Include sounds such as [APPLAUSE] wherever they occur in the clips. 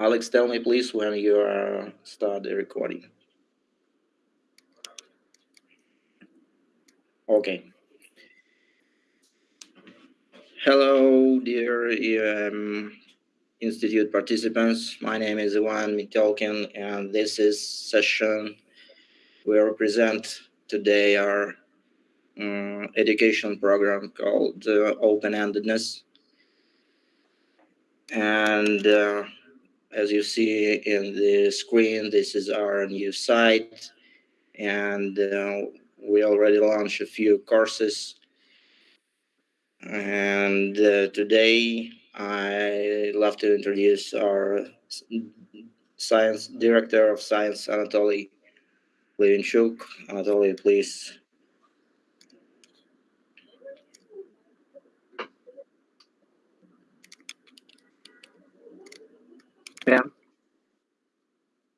Alex, tell me please when you are start the recording. Okay. Hello, dear um, Institute participants. My name is Ivan Mitolkin, and this is session we represent today our um, education program called uh, Open-Endedness. And uh, as you see in the screen, this is our new site. And uh, we already launched a few courses. And uh, today I love to introduce our science director of science, Anatoly Levenchuk. Anatoly, please. Yeah.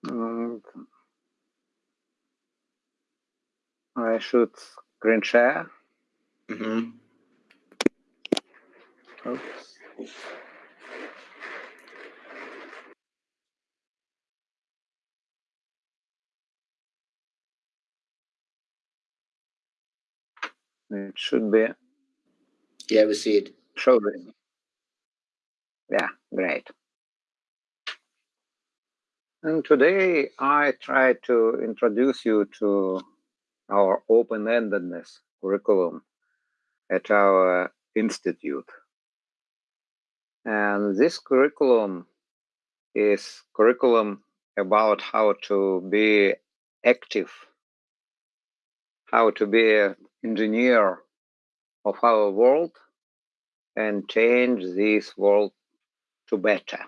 And I should screen share. Mm -hmm. Oops. It should be Yeah, we see it. showing. Yeah, great. And today I try to introduce you to our open-endedness curriculum at our institute. And this curriculum is curriculum about how to be active, how to be an engineer of our world and change this world to better.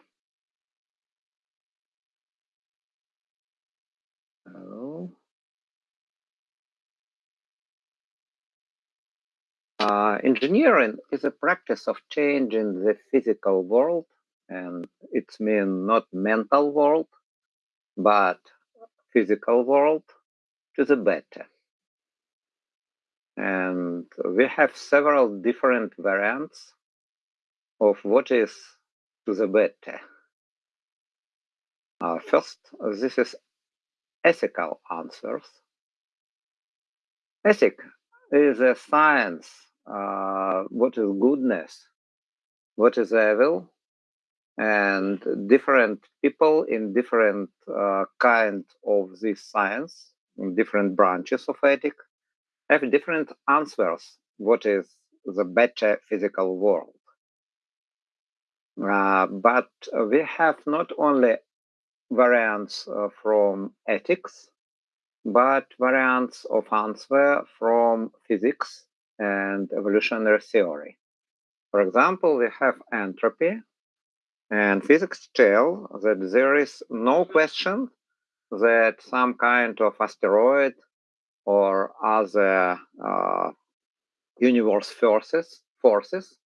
Oh. Uh, engineering is a practice of changing the physical world, and it's mean not mental world, but physical world to the better. And we have several different variants of what is to the better. Uh, first, this is ethical answers. Ethic is a science. Uh, what is goodness? What is evil? And different people in different uh, kind of this science, in different branches of ethic, have different answers. What is the better physical world? Uh, but we have not only variants uh, from ethics, but variants of answer from physics and evolutionary theory. For example, we have entropy, and physics tell that there is no question that some kind of asteroid or other uh, universe forces forces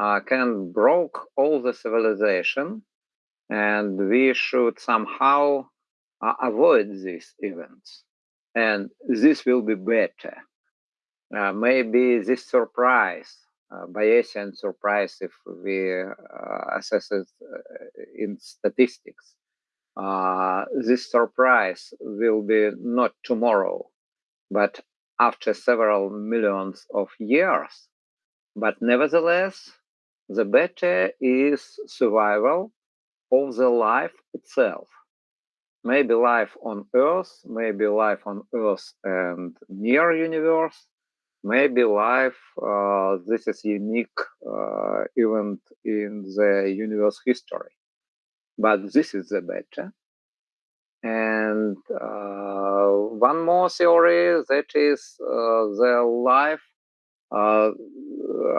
uh, can broke all the civilization and we should somehow uh, avoid these events. And this will be better. Uh, maybe this surprise uh, bayesian surprise if we uh, assess it uh, in statistics uh, this surprise will be not tomorrow but after several millions of years. But nevertheless the better is survival of the life itself. Maybe life on Earth, maybe life on Earth and near universe, maybe life, uh, this is unique uh, event in the universe history. But this is the better. And uh, one more theory that is uh, the life uh,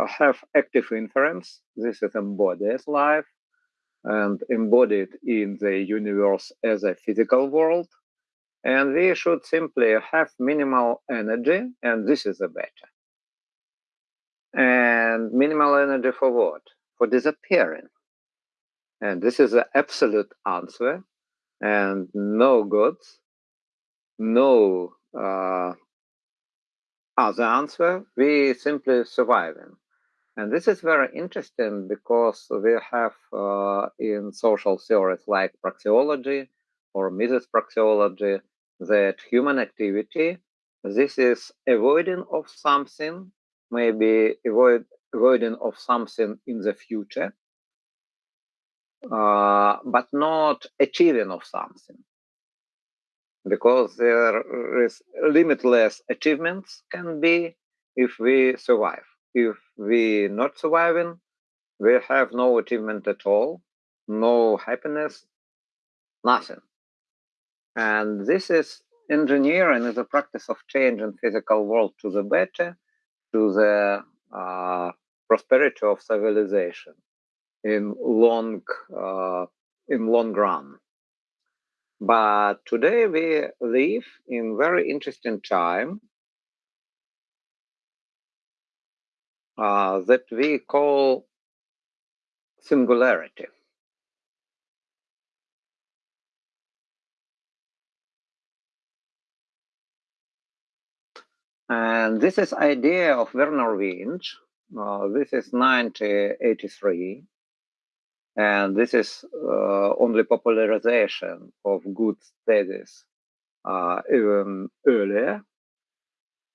have active inference. This is embodied life and embodied in the universe as a physical world. And we should simply have minimal energy, and this is the better. And minimal energy for what? For disappearing. And this is the absolute answer. And no gods, no uh, other answer. We simply surviving. And this is very interesting because we have uh, in social theories like praxeology or Mises praxeology that human activity, this is avoiding of something, maybe avoid, avoiding of something in the future, uh, but not achieving of something. Because there is limitless achievements can be if we survive if we not surviving we have no achievement at all no happiness nothing and this is engineering is a practice of changing physical world to the better to the uh, prosperity of civilization in long uh, in long run. But today we live in very interesting time uh, that we call singularity. And this is idea of Vernor Vinge. Uh, this is 1983 and this is uh, only popularization of good studies uh, even earlier,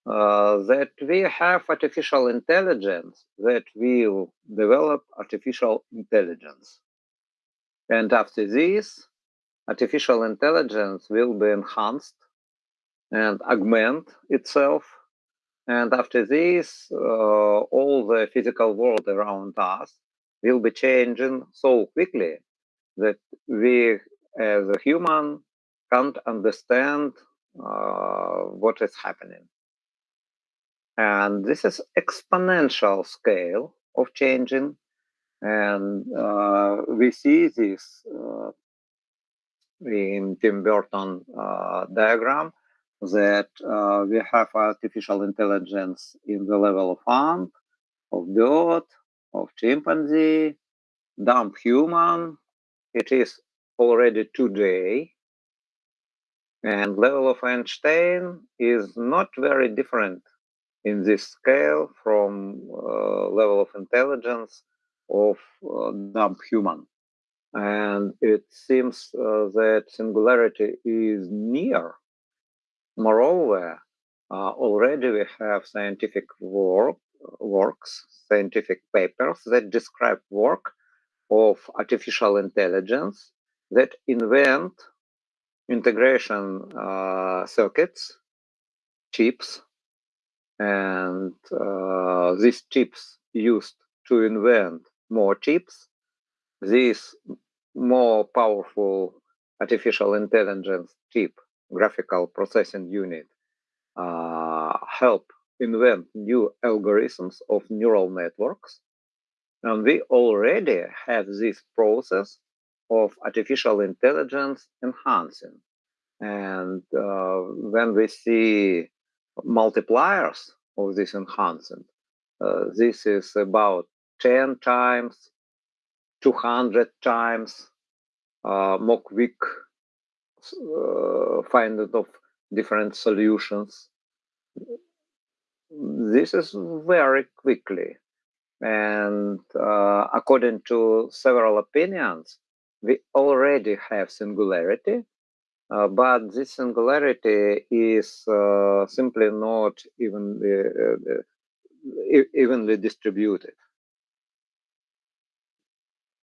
uh, that we have artificial intelligence that will develop artificial intelligence. And after this, artificial intelligence will be enhanced and augment itself. And after this, uh, all the physical world around us will be changing so quickly that we as a human can't understand uh, what is happening. And this is exponential scale of changing. And uh, we see this uh, in Tim Urban uh, diagram that uh, we have artificial intelligence in the level of ant, of bird, of chimpanzee, dumb human. It is already today. And level of Einstein is not very different in this scale from uh, level of intelligence of uh, dumb human. And it seems uh, that singularity is near. Moreover, uh, already we have scientific work works, scientific papers that describe work of artificial intelligence that invent integration uh, circuits, chips, and uh, these chips used to invent more chips. This more powerful artificial intelligence chip, graphical processing unit, uh, help invent new algorithms of neural networks. And we already have this process of artificial intelligence enhancing. And uh, when we see multipliers of this enhancement. uh, this is about 10 times, 200 times uh, more quick uh, finding of different solutions this is very quickly. And uh, according to several opinions, we already have singularity, uh, but this singularity is uh, simply not evenly, uh, evenly distributed.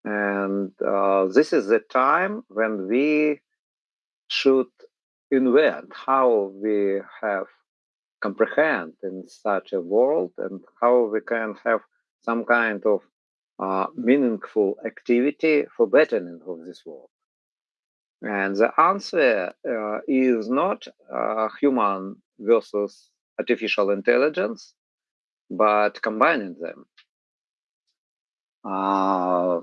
And uh, this is the time when we should invent how we have comprehend in such a world and how we can have some kind of uh, meaningful activity for bettering of this world. And the answer uh, is not uh, human versus artificial intelligence, but combining them. Uh,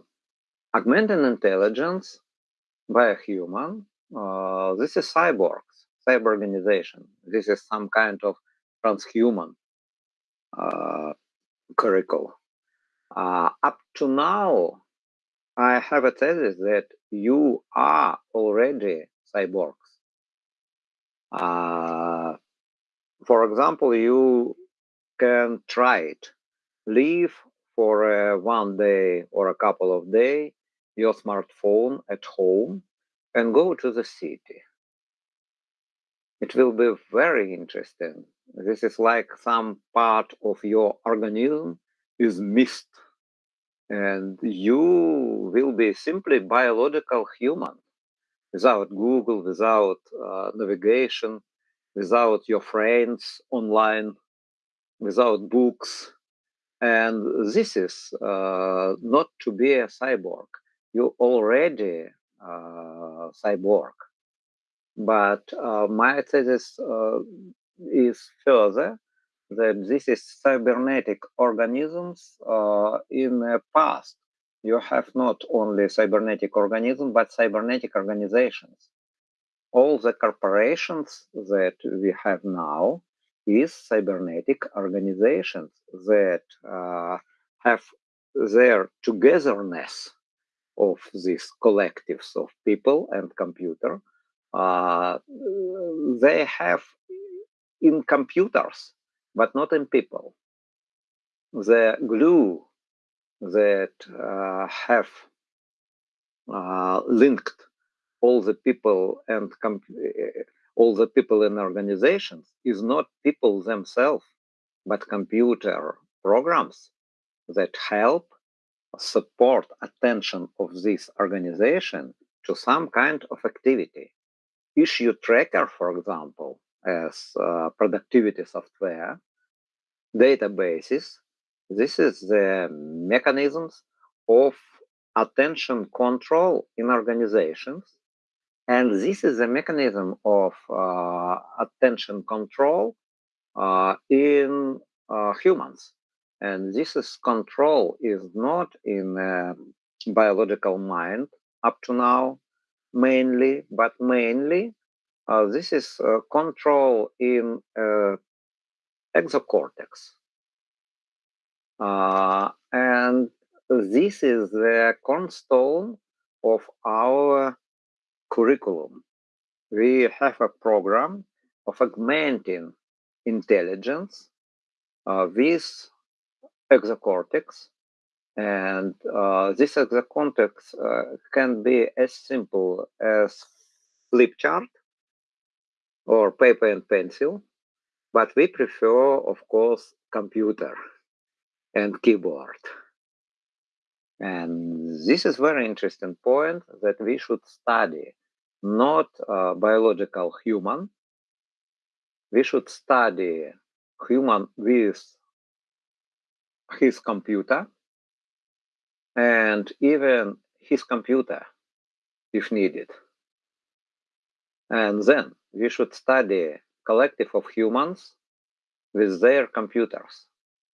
augmenting intelligence by a human, uh, this is cyborgs, cyber organization. This is some kind of transhuman uh, curricle. Uh, up to now, I have a thesis that you are already cyborgs. Uh, for example, you can try it, Leave for one day or a couple of days your smartphone at home and go to the city. It will be very interesting. This is like some part of your organism is missed and you will be simply biological human without Google, without uh, navigation, without your friends online, without books. And this is uh, not to be a cyborg. You already uh, cyborg. But uh, my thesis uh, is further that this is cybernetic organisms uh, in the past. You have not only cybernetic organisms, but cybernetic organizations. All the corporations that we have now is cybernetic organizations that uh, have their togetherness of these collectives of people and computer. Uh, they have in computers but not in people. The glue that uh, have uh, linked all the people and all the people in organizations is not people themselves, but computer programs that help support attention of this organization to some kind of activity. Issue tracker, for example, as uh, productivity software, databases. This is the mechanisms of attention control in organizations. And this is a mechanism of uh, attention control uh, in uh, humans. And this is control is not in biological mind up to now, mainly, but mainly this is uh, control in uh, exocortex. and this is the cornerstone of our curriculum. We have a program of augmenting intelligence uh, with exocortex. And uh, this exocortex uh, can be as simple as flip chart or paper and pencil, but we prefer, of course, computer and keyboard. And this is very interesting point that we should study not uh, biological human. We should study human with his computer and even his computer if needed. And then we should study collective of humans with their computers.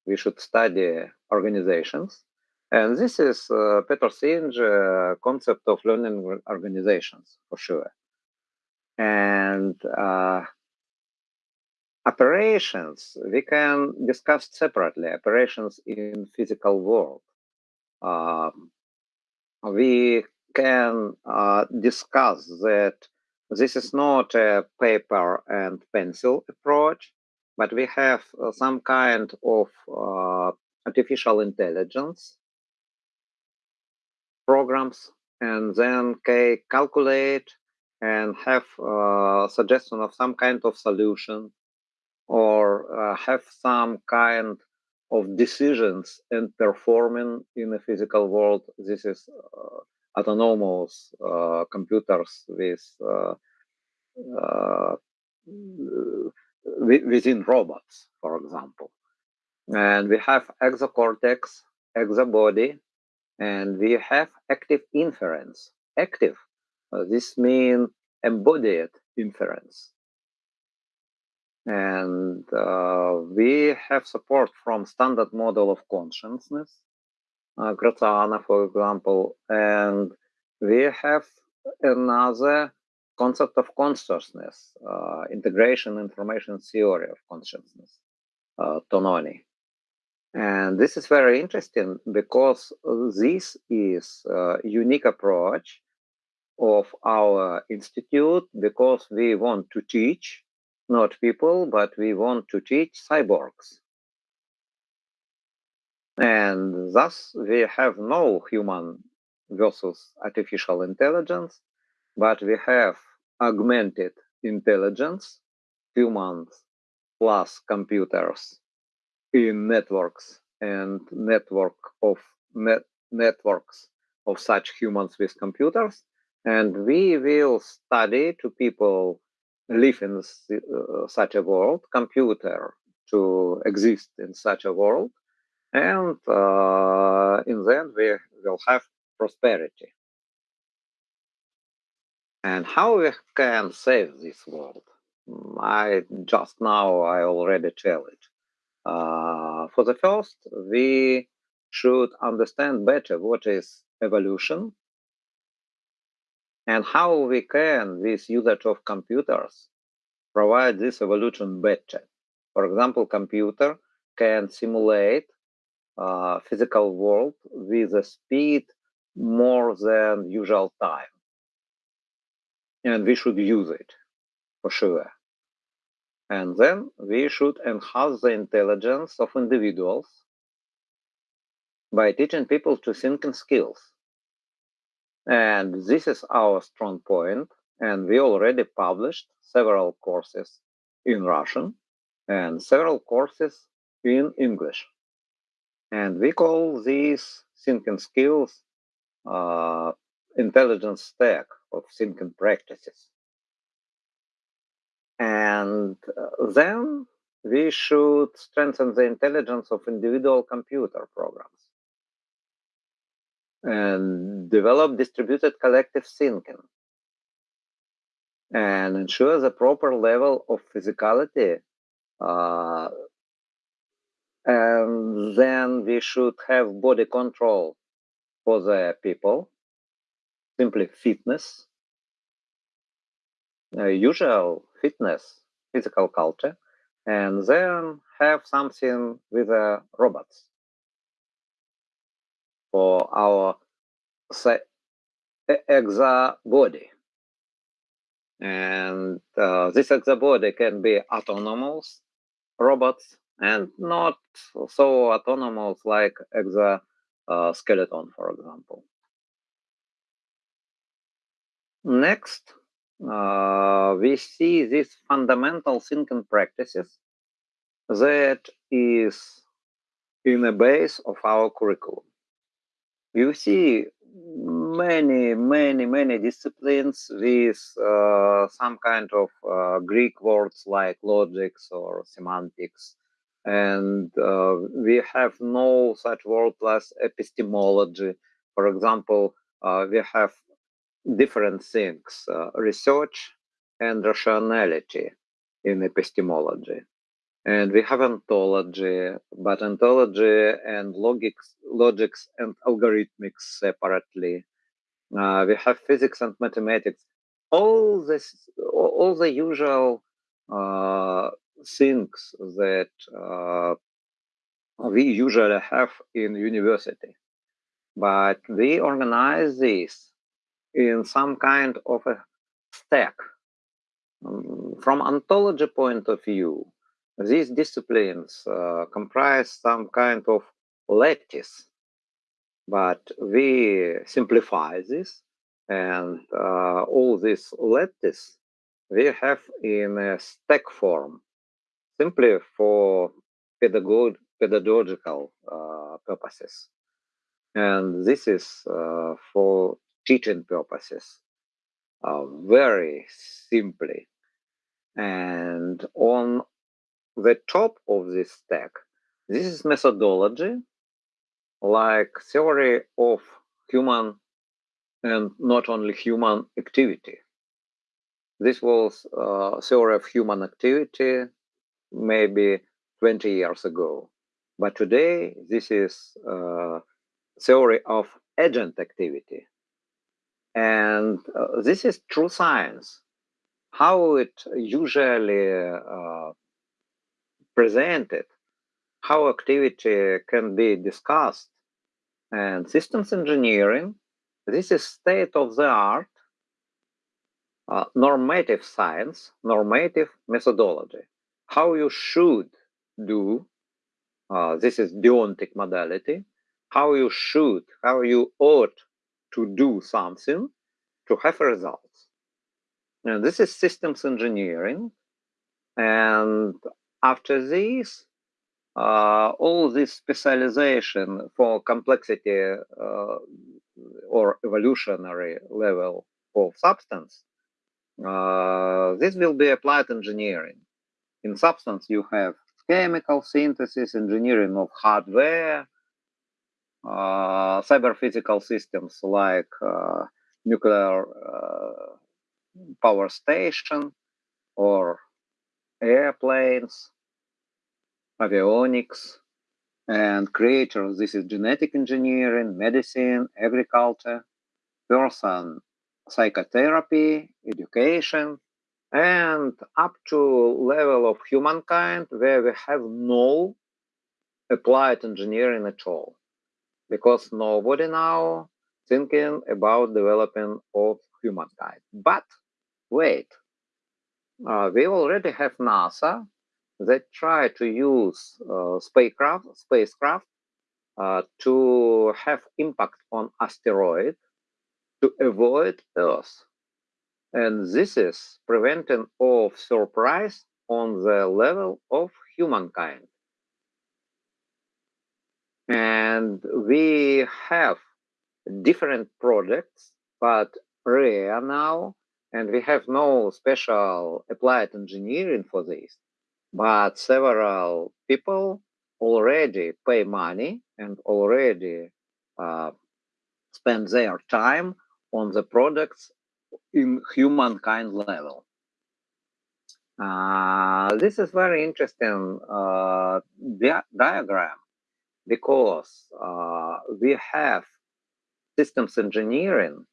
We should study organizations. And this is uh, Peter Senge uh, concept of learning organizations for sure. And uh, operations, we can discuss separately, operations in physical world. Um, we can uh, discuss that this is not a paper and pencil approach, but we have uh, some kind of uh, artificial intelligence programs and then can calculate and have uh, suggestion of some kind of solution or uh, have some kind of decisions and performing in the physical world. This is uh, autonomous uh, computers with uh, uh, within robots, for example. And we have exocortex, exobody, and we have active inference. Active, uh, this means embodied inference. And uh, we have support from standard model of consciousness, uh, Graziano, for example, and we have another concept of consciousness, uh, integration information theory of consciousness, uh, Tononi. And this is very interesting because this is a unique approach of our institute because we want to teach not people, but we want to teach cyborgs. And thus, we have no human versus artificial intelligence, but we have augmented intelligence, humans plus computers in networks and network of net networks of such humans with computers. And we will study to people live in uh, such a world, computer to exist in such a world, and uh, in the end we will have prosperity. And how we can save this world? I just now I already it. Uh, for the first, we should understand better what is evolution and how we can, with usage of computers, provide this evolution better. For example, computer can simulate uh, physical world with a speed more than usual time. And we should use it for sure. And then we should enhance the intelligence of individuals by teaching people to think in skills. And this is our strong point. point, and we already published several courses in Russian and several courses in English. And we call these thinking skills uh, intelligence stack of thinking practices. And uh, then we should strengthen the intelligence of individual computer programs and develop distributed collective thinking and ensure the proper level of physicality uh, and then we should have body control for the people. Simply fitness. Uh, usual fitness physical culture. And then have something with the robots. For our exo body and uh, this exobody can be autonomous robots and not so autonomous like exoskeleton, for example. Next, uh, we see these fundamental thinking practices that is in the base of our curriculum. You see many, many, many disciplines with uh, some kind of uh, Greek words like logics or semantics. And uh, we have no such word as epistemology. For example, uh, we have different things, uh, research and rationality in epistemology. And we have ontology, but ontology and logics, logics and algorithmics separately. Uh, we have physics and mathematics. All this, all the usual uh, things that uh, we usually have in university, but we organize this in some kind of a stack. Um, from ontology point of view, these disciplines uh, comprise some kind of lattice, but we simplify this and uh, all this lattice we have in a stack form simply for pedagog pedagogical uh, purposes. And this is uh, for teaching purposes uh, very simply. And on the top of this stack, this is methodology, like theory of human and not only human activity. This was uh, theory of human activity maybe 20 years ago. But today, this is uh, theory of agent activity. And uh, this is true science. How it usually uh, presented, how activity can be discussed. And systems engineering, this is state of the art, uh, normative science, normative methodology, how you should do uh, this is deontic modality, how you should, how you ought to do something to have results. now this is systems engineering. And after this, uh, all this specialization for complexity uh, or evolutionary level of substance, uh, this will be applied engineering. In substance, you have chemical synthesis, engineering of hardware, uh, cyber physical systems like uh, nuclear uh, power station or airplanes, avionics, and creators. This is genetic engineering, medicine, agriculture, person psychotherapy, education, and up to level of humankind where we have no applied engineering at all. Because nobody now thinking about developing of humankind. But wait uh, we already have nasa that try to use uh, spacecraft spacecraft uh, to have impact on asteroid to avoid earth and this is preventing of surprise on the level of humankind. And we have different projects, but rare now, and we have no special applied engineering for this. But several people already pay money and already uh, spend their time on the products in humankind level. Uh, this is very interesting uh, di diagram because uh, we have systems engineering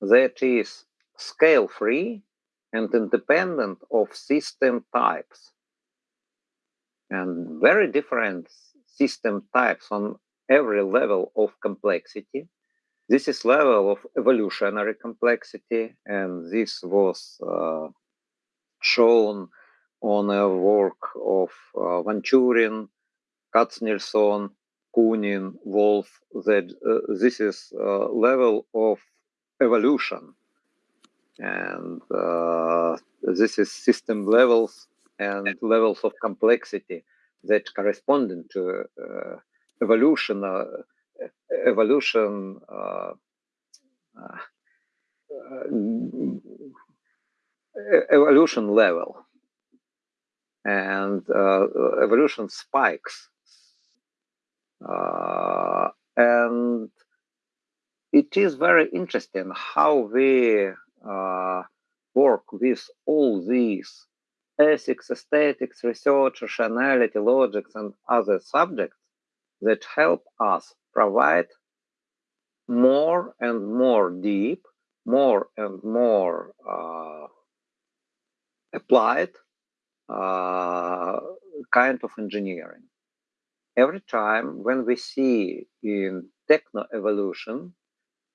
that is scale free and independent of system types and very different system types on every level of complexity this is level of evolutionary complexity, and this was uh, shown on a work of uh, Van Turing, Katsnelson, Koonin, Wolf, that uh, this is uh, level of evolution. And uh, this is system levels and levels of complexity that correspond to uh, evolution evolution uh, uh, evolution level. And uh, evolution spikes. And it is very interesting how we uh, work with all these ethics, aesthetics, research, rationality, logics, and other subjects that help us provide more and more deep, more and more uh, applied uh, kind of engineering. Every time when we see in techno evolution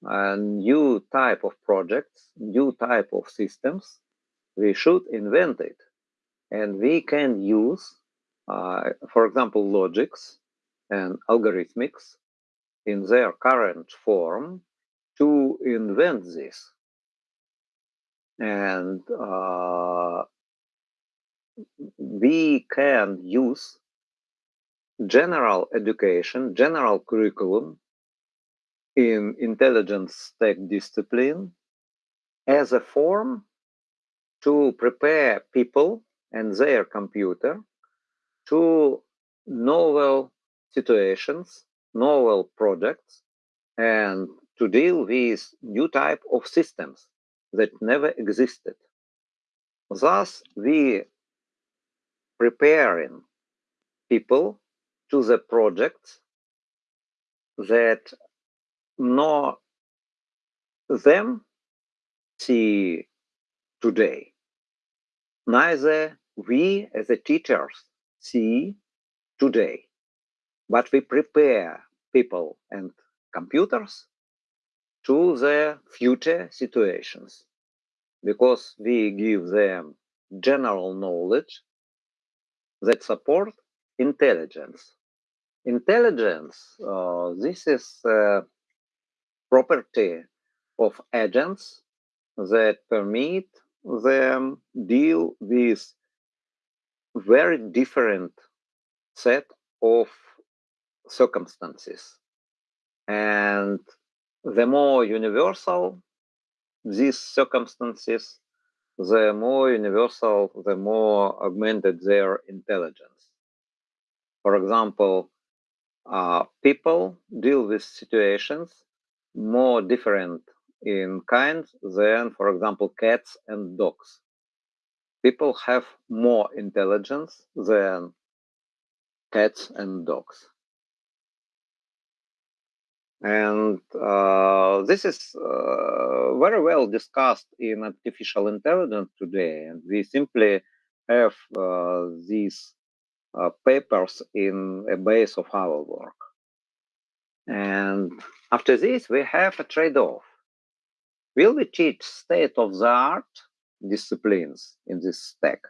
a new type of projects, new type of systems, we should invent it. And we can use, uh, for example, logics and algorithmics in their current form to invent this. And uh, we can use general education, general curriculum in intelligence tech discipline as a form to prepare people and their computer to novel situations novel projects and to deal with new type of systems that never existed. Thus, we preparing people to the projects that know them see today. Neither we as the teachers see today but we prepare people and computers to the future situations because we give them general knowledge that support intelligence. Intelligence, uh, this is a property of agents that permit them deal with very different set of circumstances. And the more universal these circumstances, the more universal, the more augmented their intelligence. For example, uh, people deal with situations more different in kind than, for example, cats and dogs. People have more intelligence than cats and dogs. And uh, this is uh, very well discussed in artificial intelligence today. And we simply have uh, these uh, papers in a base of our work. And after this, we have a trade-off. Will we teach state-of-the-art disciplines in this stack?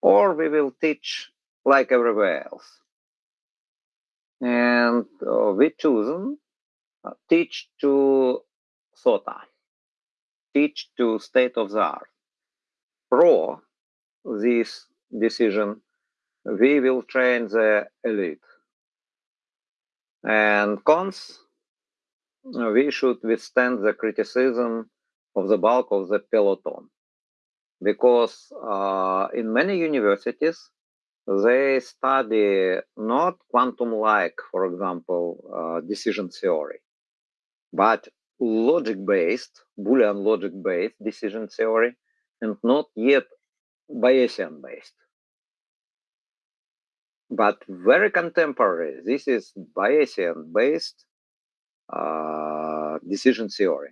Or we will teach like everywhere else? And uh, we chosen uh, teach to SOTA, teach to state of the art. Pro this decision, we will train the elite. And cons, we should withstand the criticism of the bulk of the peloton. Because uh, in many universities, they study not quantum-like, for example, uh, decision theory, but logic-based, Boolean logic-based decision theory, and not yet Bayesian-based. But very contemporary, this is Bayesian-based uh, decision theory.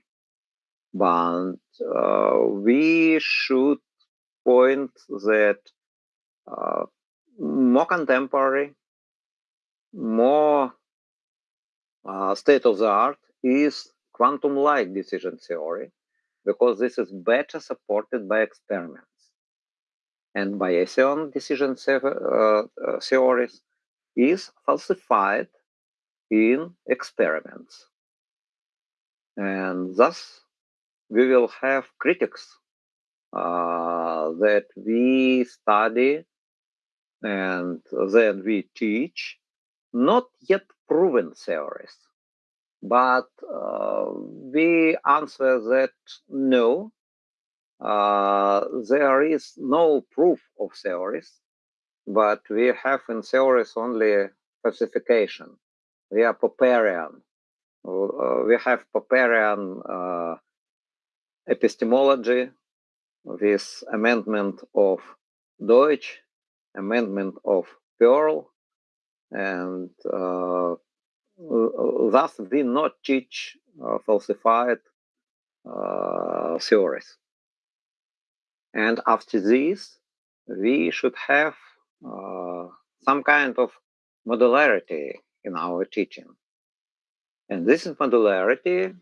But uh, we should point that uh, more contemporary, more uh, is quantum-like decision theory because this is better supported by experiments. And Bayesian decision uh, uh, theories is falsified in experiments. And thus, we will have critics uh, that we study and then we teach not yet proven theories but uh, we answer that no, uh, there is no proof of theories, but we have in theories only falsification. We are Popperian. Uh, we have Popperian epistemology, this amendment of Deutsch, amendment of Pearl, and uh, thus we not teach uh, falsified uh, theories. And after this, we should have uh, some kind of modularity in our teaching. And this is modularity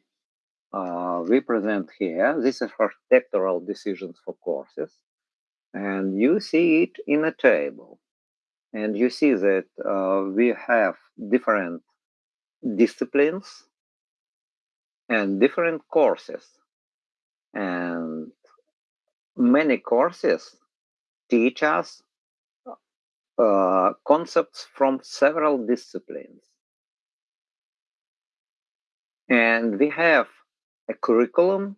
uh, we present here. This is architectural decisions for courses. And you see it in a table. And you see that uh, we have different disciplines and different courses. And many courses teach us uh, concepts from several disciplines. And we have a curriculum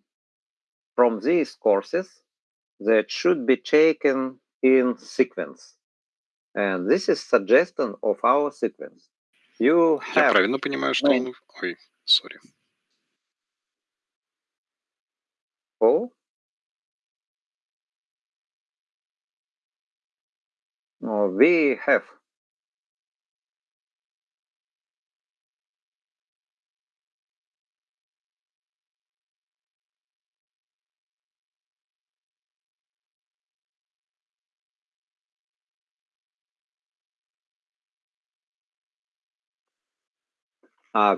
from these courses that should be taken in sequence. And this is suggestion of our sequence. You Я have правильно понимаю, что он... Ой, сори. Oh, no, we have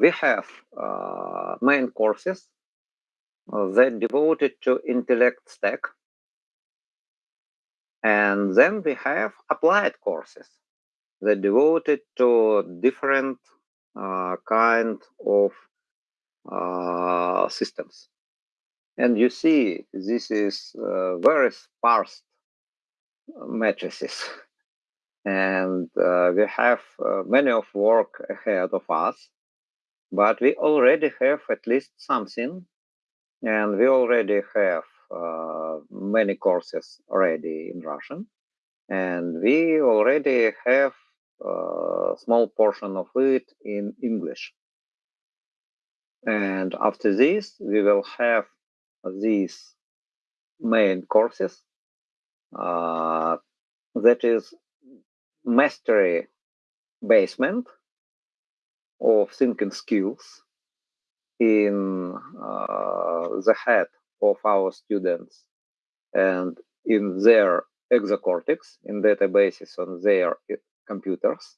we have uh, main courses uh, that devoted to intellect stack, and then we have applied courses that devoted to different uh, kind of uh, systems. And you see, this is uh, very sparse matrices. [LAUGHS] And uh, we have uh, many of work ahead of us, but we already have at least something. And we already have uh, many courses already in Russian. And we already have a small portion of it in English. And after this, we will have these main courses uh, that is mastery basement of thinking skills in uh, the head of our students and in their exocortex in databases on their computers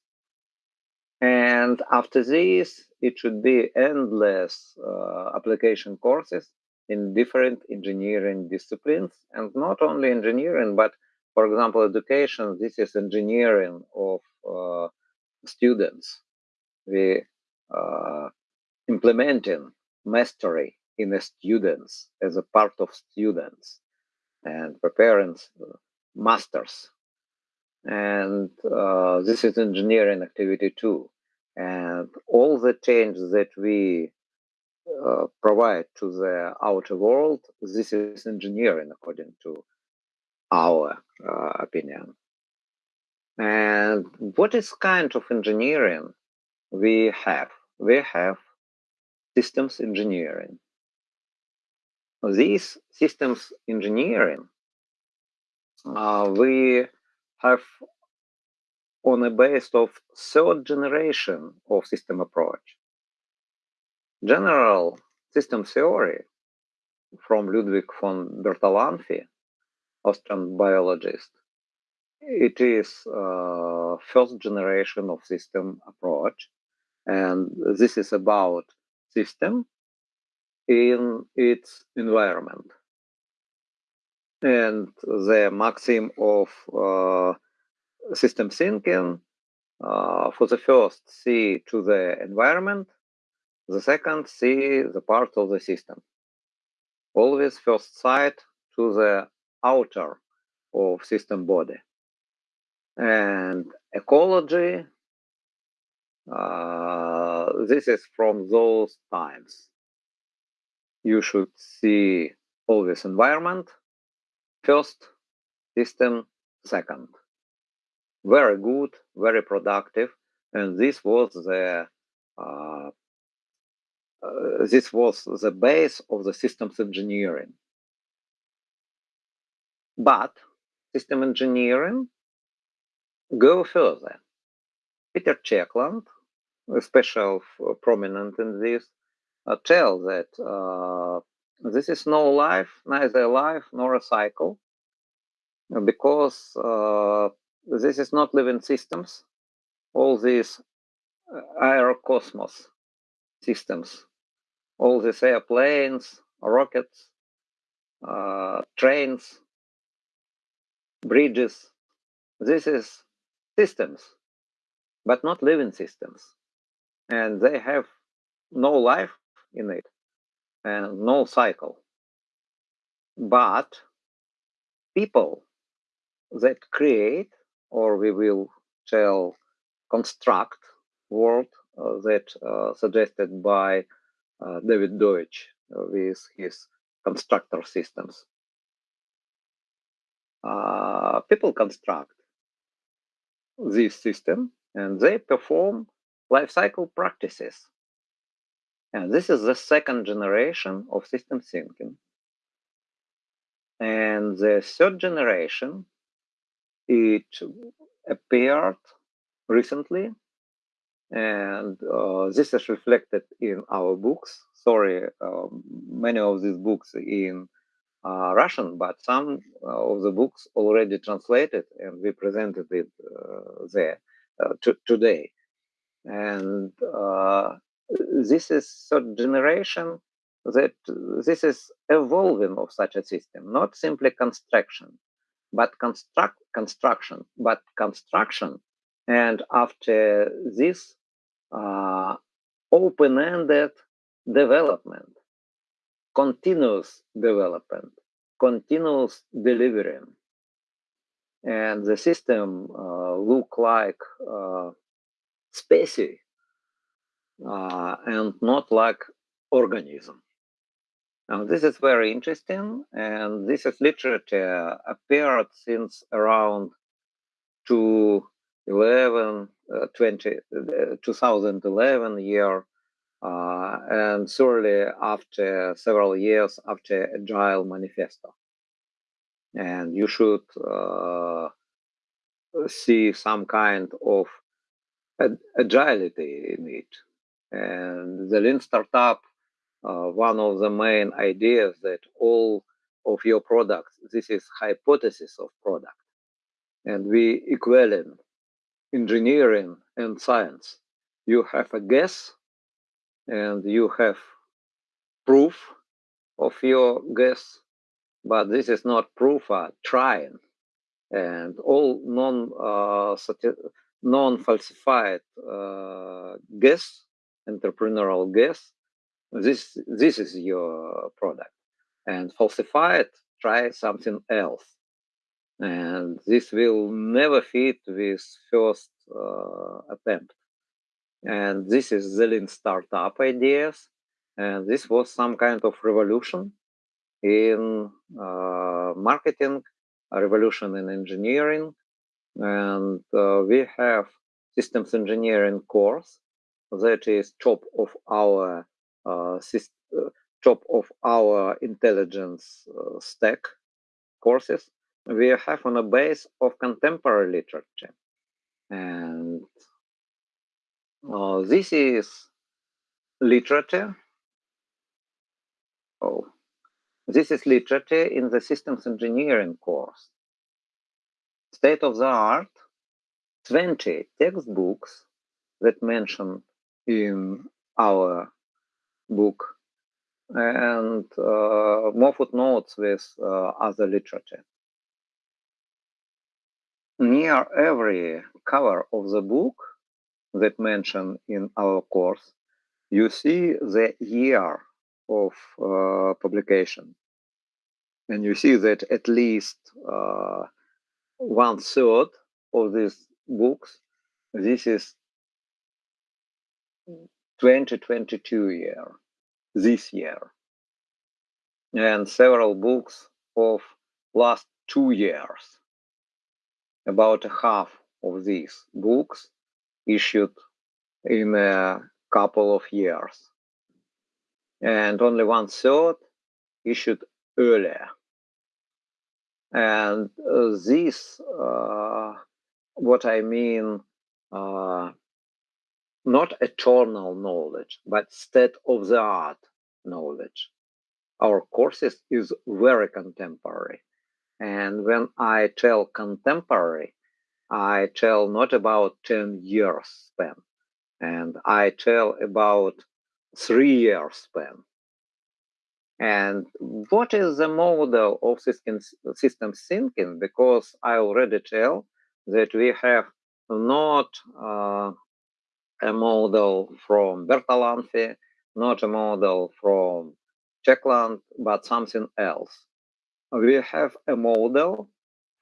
and after this, it should be endless uh, application courses in different engineering disciplines, and not only engineering, but for example, education. This is engineering of uh, students. We uh, implementing mastery in the students as a part of students and preparing uh, masters and uh, this is engineering activity too. And all the change that we uh, provide to the outer world, this is engineering according to our uh, opinion. And what is kind of engineering we have? We have systems engineering. These systems engineering, uh, we have on a base of third generation of system approach. General system theory from Ludwig von Bertalanffy, Austrian biologist, it is uh, first generation of system approach, and this is about system in its environment. And the maxim of uh, system thinking uh, for the first see to the environment the second see the part of the system. Always first sight to the outer of system body. And ecology uh, this is from those times you should see always environment First, system second. Very good, very productive, and this was the uh, uh, this was the base of the systems engineering. But system engineering go further. Peter Checkland, special prominent in this, uh, tell that uh, this is no life, neither a life nor a cycle, because uh, this is not living systems. All these uh, aerocosmos systems, all these airplanes, rockets, uh, trains, bridges, this is systems, but not living systems. And they have no life in it and no cycle. But people that create, or we will tell construct word uh, that uh, suggested by uh, David Deutsch uh, with his constructor systems. Uh, people construct this system and they perform life cycle practices and this is the second generation of system thinking. And the third generation, it appeared recently, and uh, this is reflected in our books. Sorry, um, many of these books in uh, Russian, but some uh, of the books already translated, and we presented it uh, there uh, today. And uh, this is third generation that this is evolving of such a system, not simply construction, but construct construction, but construction And after this, uh, open-ended development, continuous development, continuous delivering. And the system uh, look like uh, species uh, and not like organism. Now, this is very interesting, and this is literature appeared since around 2011, uh, 20, uh, 2011 year, uh, and surely after several years after Agile Manifesto. And you should uh, see some kind of agility in it. And the Lean Startup uh, one of the main ideas that all of your products, this is hypothesis of product. And we equaling engineering and science. You have a guess and you have proof of your guess, but this is not proof, uh, trying. And all non uh, non falsified uh, guess, entrepreneurial guess, this this is your product. And falsified, try something else. And this will never fit with first uh, attempt. And this is the lean startup ideas. And this was some kind of revolution in uh, marketing a revolution in engineering and uh, we have systems engineering course that is top of our uh, uh, top of our intelligence uh, stack courses, we have on a base of contemporary literature. And uh, this is literature. Oh, this is literature in the systems engineering course. State of the art, 20 textbooks that mention in our book and uh, more footnotes with uh, other literature. Near every cover of the book that mentioned in our course, you see the year of uh, publication. And you see that at least uh, one third of these books, this is 2022 year, this year, and several books of last two years. About half of these books issued in a couple of years, and only one third issued earlier. And uh, this, uh, what I mean, uh, not eternal knowledge, but state of the art knowledge. Our courses is very contemporary. And when I tell contemporary, I tell not about 10 years span, and I tell about three years span. And what is the model of system, system thinking? Because I already tell that we have not uh, a model from Bertalanffy, not a model from Checkland, but something else. We have a model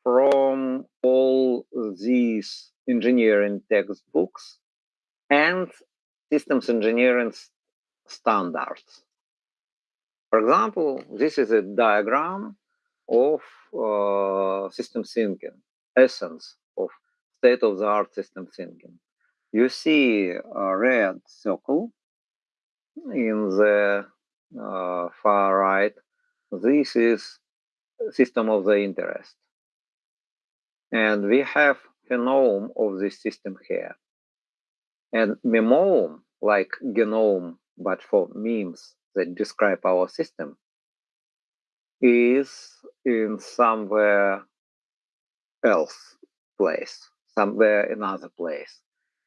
from all these engineering textbooks and systems engineering standards. For example, this is a diagram of uh, system thinking, essence of state-of-the-art system thinking you see a red circle in the uh, far right. This is system of the interest. And we have phenome of this system here. And memome, like genome, but for memes that describe our system, is in somewhere else place, somewhere another place.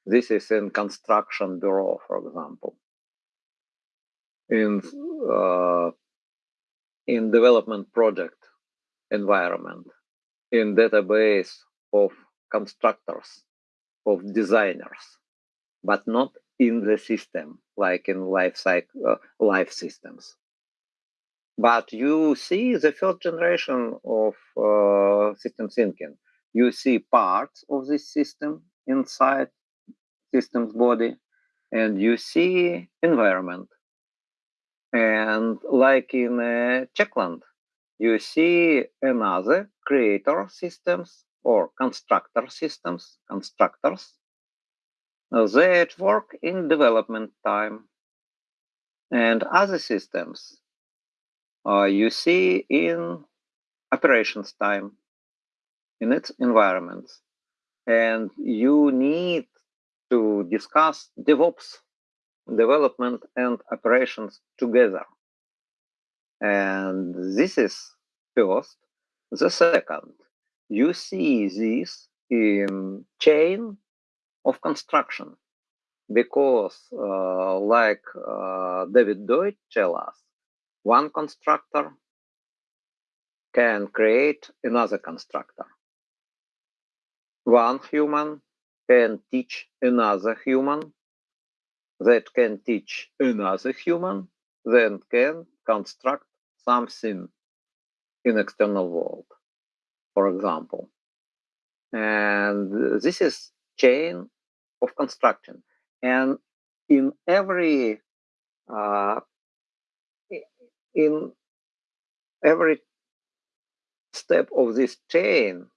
This is in construction bureau, for example. In uh, in development project environment, in database of constructors, of designers, but not in the system, like in life cycle, uh, life systems. But you see the first generation of uh, system thinking. You see parts of this system inside system's body, and you see environment. And like in uh, Checkland, you see another creator systems or constructor systems, constructors that work in development time. And other systems uh, you see in operations time, in its environments. And you need to discuss DevOps development and operations together. And this is first. The second, you see this in chain of construction because uh, like uh, David Deutsch tell us, one constructor can create another constructor. One human can teach another human that can teach another human, then can construct something in external world, for example. And this is chain of construction. And in every uh, in every step of this chain,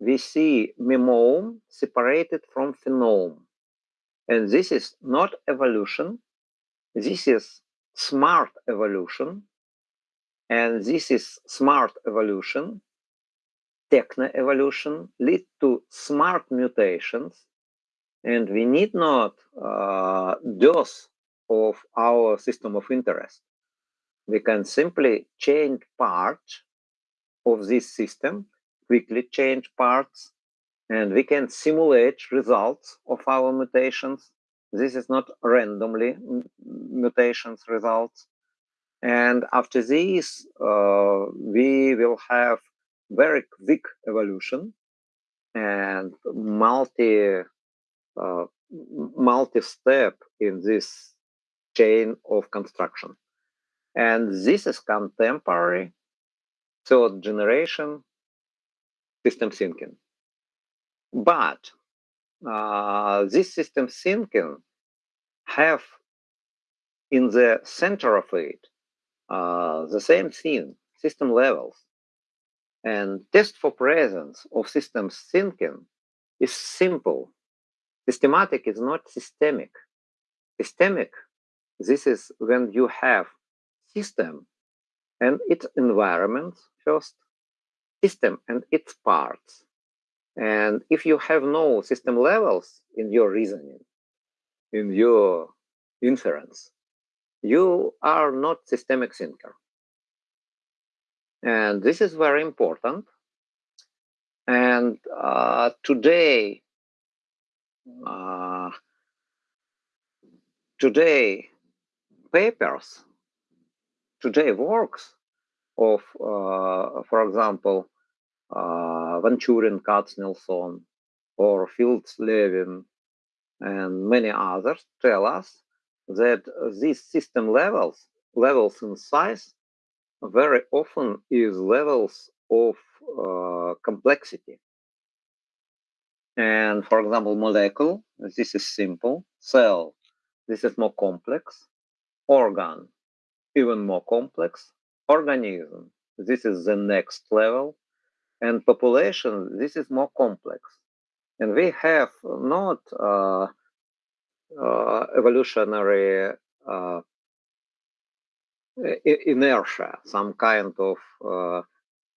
we see memome separated from phenome. And this is not evolution. This is smart evolution. And this is smart evolution, techno evolution, lead to smart mutations. And we need not uh, of our system of interest we can simply change parts of this system, quickly change parts, and we can simulate results of our mutations. This is not randomly mutations results. And after this, uh, we will have very quick evolution and multi uh, multi-step in this chain of construction. And this is contemporary third generation system thinking. But uh, this system thinking have in the center of it uh, the same thing, system levels. And test for presence of systems thinking is simple. Systematic is not systemic. Systemic, this is when you have system and its environment first, system and its parts. And if you have no system levels in your reasoning, in your inference, you are not systemic thinker. And this is very important. And uh, today, uh, today, papers today works of, uh, for example, uh, Van Turen, Katsnelson, or Fields Levin, and many others tell us that these system levels, levels in size, very often is levels of uh, complexity. And for example, molecule, this is simple. Cell, this is more complex. Organ, even more complex. Organism, this is the next level. And population, this is more complex. And we have not uh, uh, evolutionary uh, inertia, some kind of uh,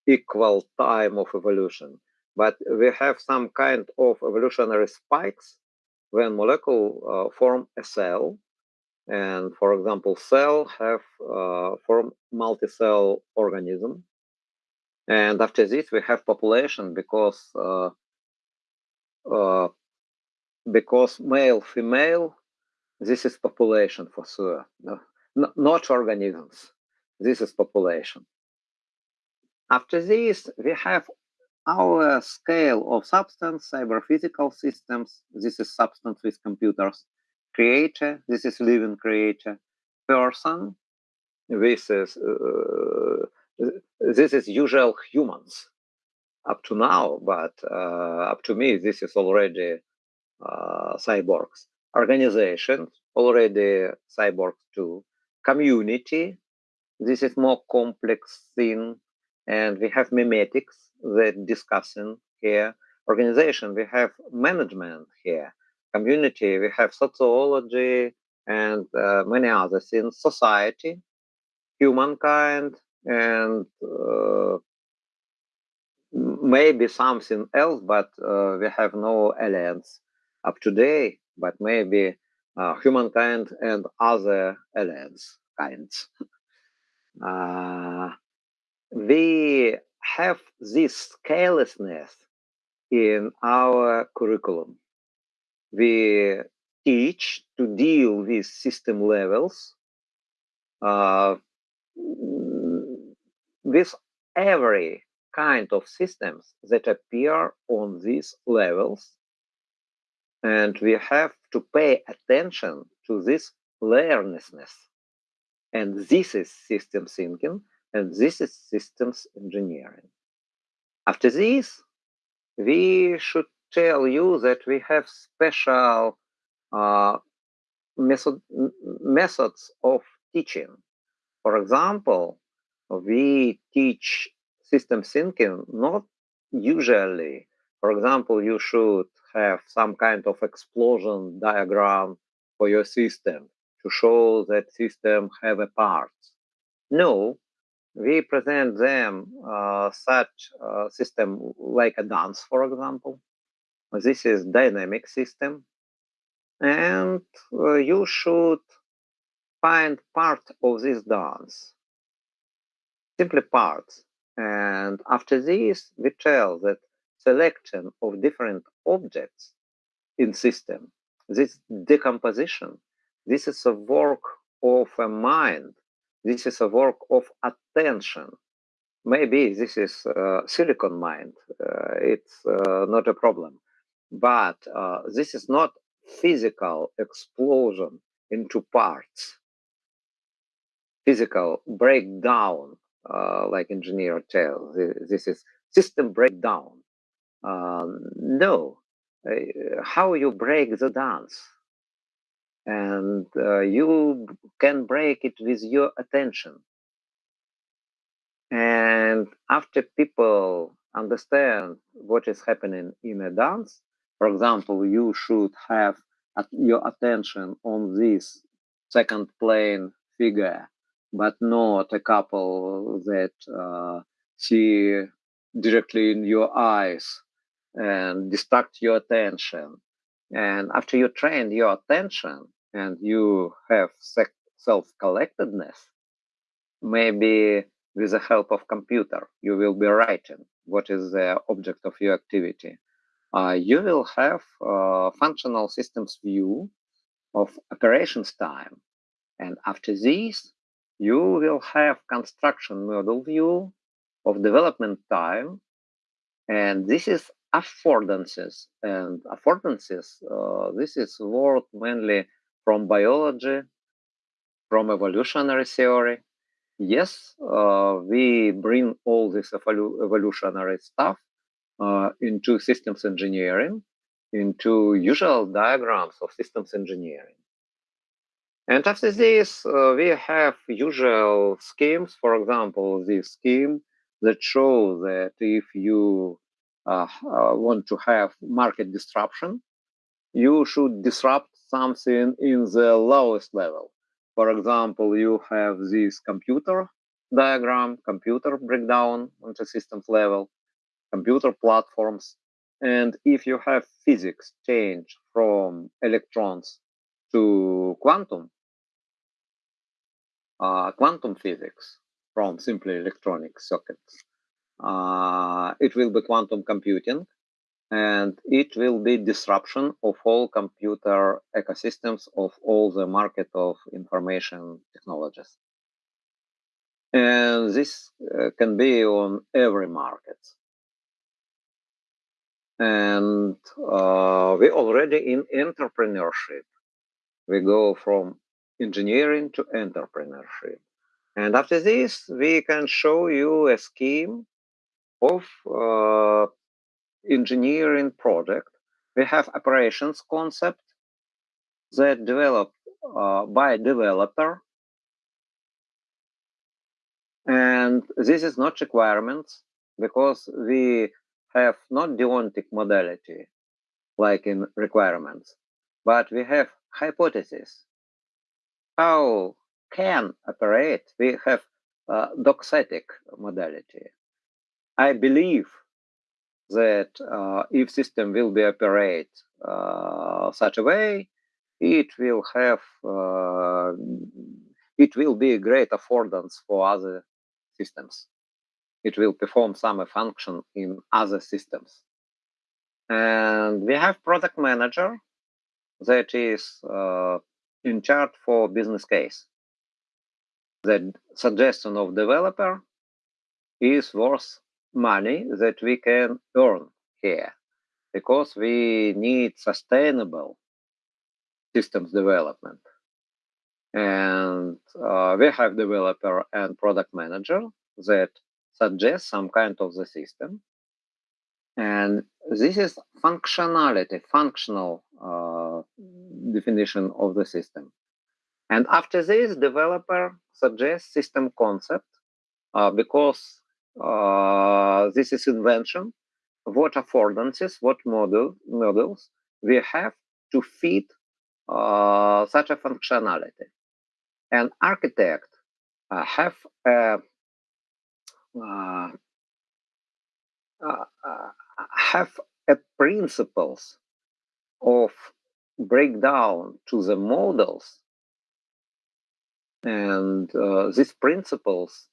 equal time of evolution. But we have some kind of evolutionary spikes when molecule uh, form a cell and for example, cell have uh, form multi-cell organism. And after this, we have population because uh, uh, because male female, this is population for sure. No, not organisms. This is population. After this, we have our scale of substance, cyber physical systems, this is substance with computers, creator, this is living creator, person, this is uh, this is usual humans up to now, but uh, up to me, this is already uh, cyborgs. Organizations, already cyborgs too. Community, this is more complex thing. And we have memetics that discussing here. Organization, we have management here. Community, we have sociology and uh, many other things. Society, humankind, and uh, maybe something else, but uh, we have no aliens up today, but maybe uh, humankind and other aliens kinds. [LAUGHS] Uh, we have this carelessness in our curriculum. We teach to deal with system levels uh, with every kind of systems that appear on these levels. And we have to pay attention to this layernessness. And this is system thinking, and this is systems engineering. After this, we should tell you that we have special uh, method, methods of teaching. For example, we teach system thinking not usually. For example, you should have some kind of explosion diagram for your system to show that system have a part. No, we present them uh, such a system like a dance, for example. This is dynamic system. And uh, you should find part of this dance simply parts. And after this, we tell that selection of different objects in system, this decomposition, this is a work of a mind. This is a work of attention. Maybe this is uh, silicon mind. Uh, it's uh, not a problem. But uh, this is not physical explosion into parts, physical breakdown uh, like engineer tell this is system breakdown um, no uh, how you break the dance and uh, you can break it with your attention and after people understand what is happening in a dance for example you should have your attention on this second plane figure but not a couple that uh, see directly in your eyes and distract your attention. And after you train your attention and you have self-collectedness, maybe with the help of computer, you will be writing what is the object of your activity. Uh, you will have uh, functional systems view of operations time. And after this, you will have construction model view of development time. And this is affordances. And affordances, uh, this is word mainly from biology, from evolutionary theory. Yes, uh, we bring all this evolu evolutionary stuff uh, into systems engineering, into usual diagrams of systems engineering. And after this, uh, we have usual schemes. For example, this scheme that shows that if you uh, uh, want to have market disruption, you should disrupt something in the lowest level. For example, you have this computer diagram, computer breakdown on the systems level, computer platforms. And if you have physics change from electrons to quantum, uh, quantum physics from simply electronic circuits. Uh, it will be quantum computing and it will be disruption of all computer ecosystems of all the market of information technologies. And this uh, can be on every market. and uh, we already in entrepreneurship. We go from engineering to entrepreneurship. And after this, we can show you a scheme of uh, engineering project. We have operations concept that developed uh, by developer. And this is not requirements because we have not deontic modality like in requirements, but we have hypothesis. How can operate? We have uh, doxastic modality. I believe that uh, if system will be operate uh, such a way, it will have uh, it will be a great affordance for other systems. It will perform some function in other systems. And we have product manager that is uh, in charge for business case. The suggestion of developer is worth money that we can earn here because we need sustainable systems development. And uh, we have developer and product manager that suggest some kind of the system. And this is functionality, functional uh, definition of the system. And after this, developer suggests system concept uh, because uh, this is invention. What affordances, what model, models we have to fit uh, such a functionality. And architect uh, have uh, uh, have a principles of breakdown to the models and these principles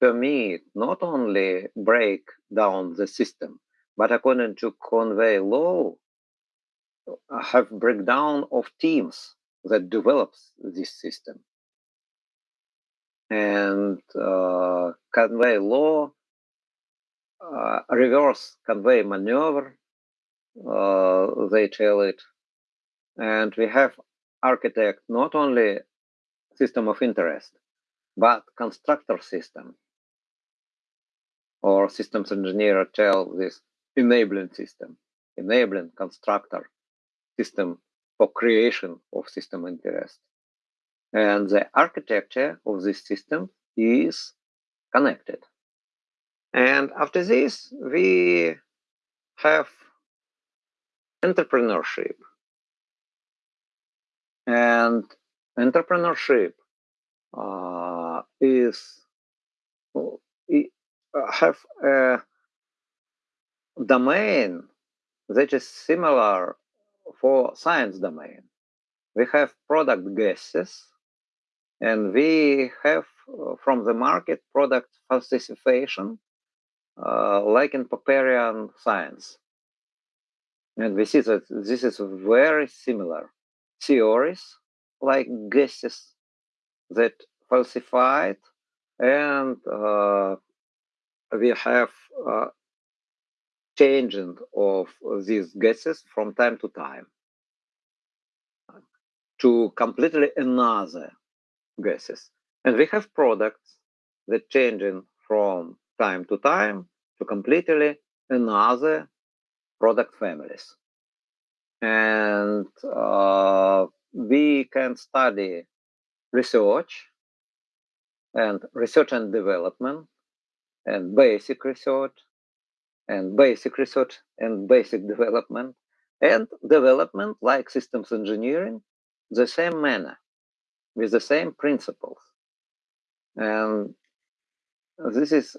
permit not only break down the system but according to conway law have breakdown of teams that develops this system and uh, Conway law uh, reverse Conway maneuver, uh, they tell it. And we have architect not only system of interest, but constructor system or systems engineer tell this enabling system, enabling constructor system for creation of system interest. And the architecture of this system is connected. And after this, we have entrepreneurship. And entrepreneurship uh, is uh, have a domain that is similar for science domain. We have product guesses, and we have uh, from the market product falsification uh, like in Popperian science. And we see that this is very similar theories, like guesses that falsified, and uh, we have uh, changing of these gases from time to time to completely another gases. And we have products that changing from time to time to completely another product families. And uh, we can study research and research and development and basic research and basic research and basic development and development like systems engineering the same manner with the same principles and this is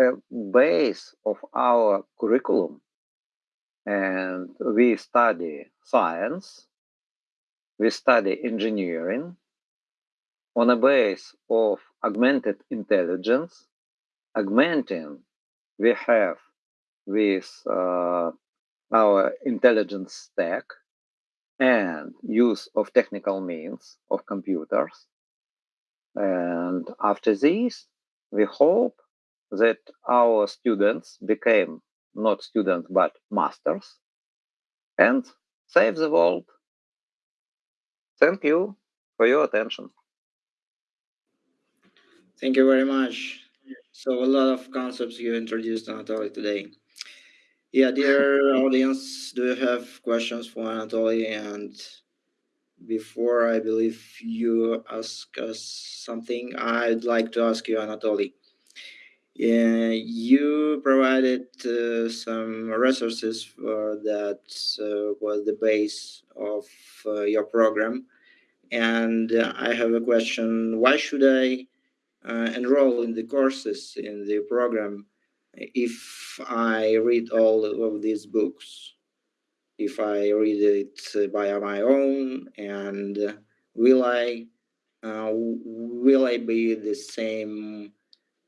a base of our curriculum and we study science, we study engineering on a base of augmented intelligence. Augmenting, we have with uh, our intelligence stack and use of technical means of computers. And after this, we hope that our students became not students, but masters, and save the world. Thank you for your attention. Thank you very much. So a lot of concepts you introduced, Anatoly, today. Yeah, dear [LAUGHS] audience, do you have questions for Anatoly? And before I believe you ask us something, I'd like to ask you, Anatoly. Yeah, you provided uh, some resources for that uh, was the base of uh, your program. And I have a question. Why should I enroll in the courses in the program if I read all of these books? If I read it by my own and will I uh, will I be the same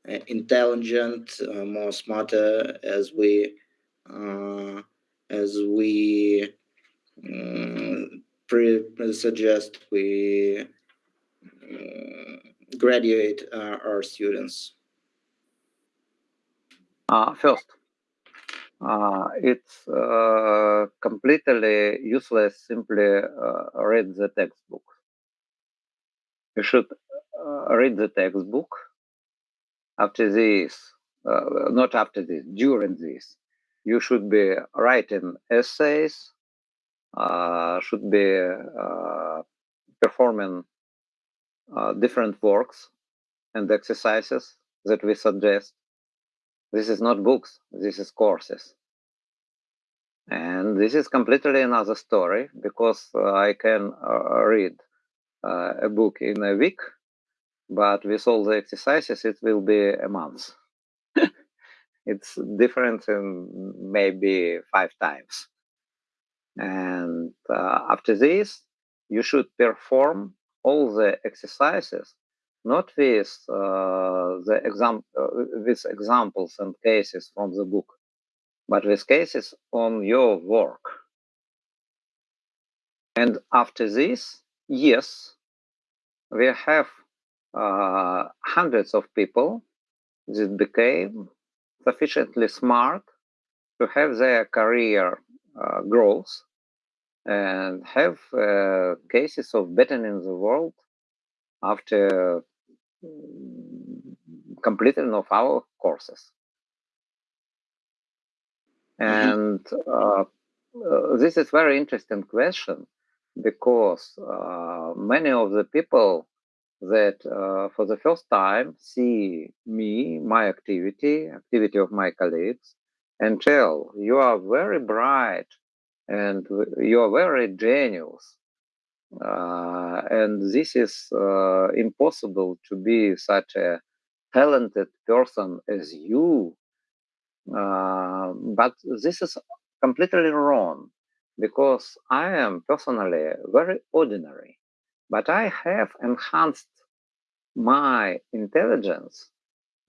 uh, intelligent, uh, more smarter as we uh, as we um, pre suggest we graduate our students. first, it's completely useless simply read the textbook. You should read the textbook after this, uh, not after this, during this, you should be writing essays, uh, should be uh, performing uh, different works and exercises that we suggest. This is not books, this is courses. And this is completely another story because uh, I can uh, read a book in a week but with all the exercises, it will be a month. [LAUGHS] it's different in maybe five times. And uh, after this, you should perform all the exercises, not with uh, the exam uh, with examples and cases from the book, but with cases on your work. And after this, yes, we have uh, hundreds of people that became sufficiently smart to have their career uh, growth and have uh, cases of bettering the world after mm, completing of our courses. Mm -hmm. And uh, uh, this is very interesting question because uh, many of the people that uh, for the first time see me, my activity, activity of my colleagues, and tell you are very bright and you are very genius. Uh, and this is uh, impossible to be such a talented person as you. Uh, but this is completely wrong because I am personally very ordinary but I have enhanced my intelligence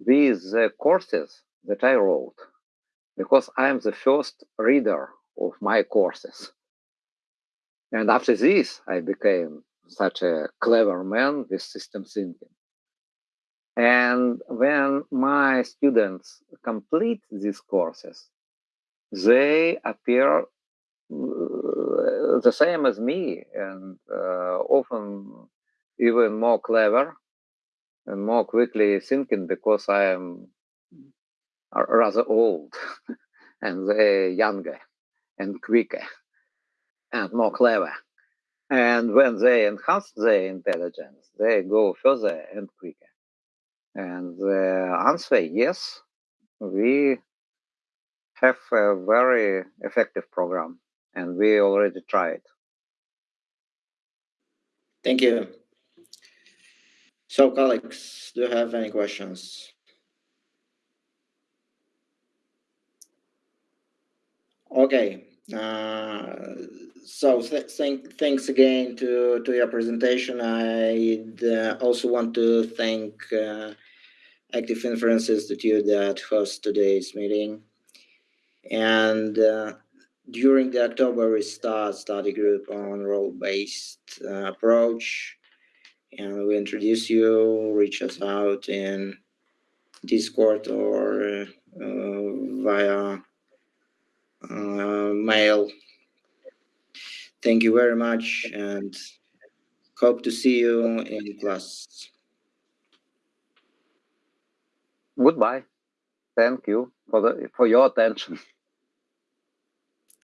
with the courses that I wrote because I am the first reader of my courses. And after this, I became such a clever man with system thinking. And when my students complete these courses, they appear the same as me and uh, often even more clever and more quickly thinking because I am rather old [LAUGHS] and they younger and quicker and more clever. And when they enhance their intelligence, they go further and quicker. And the answer, yes, we have a very effective program and we already tried. Thank you. So, colleagues, do you have any questions? Okay. Uh, so th thank, thanks again to, to your presentation. I uh, also want to thank uh, Active Inference Institute that hosts today's meeting. And uh, during the October Restart study group on role-based uh, approach, and we introduce you, reach us out in Discord or uh, via uh, mail. Thank you very much and hope to see you in class. Goodbye. Thank you for the for your attention.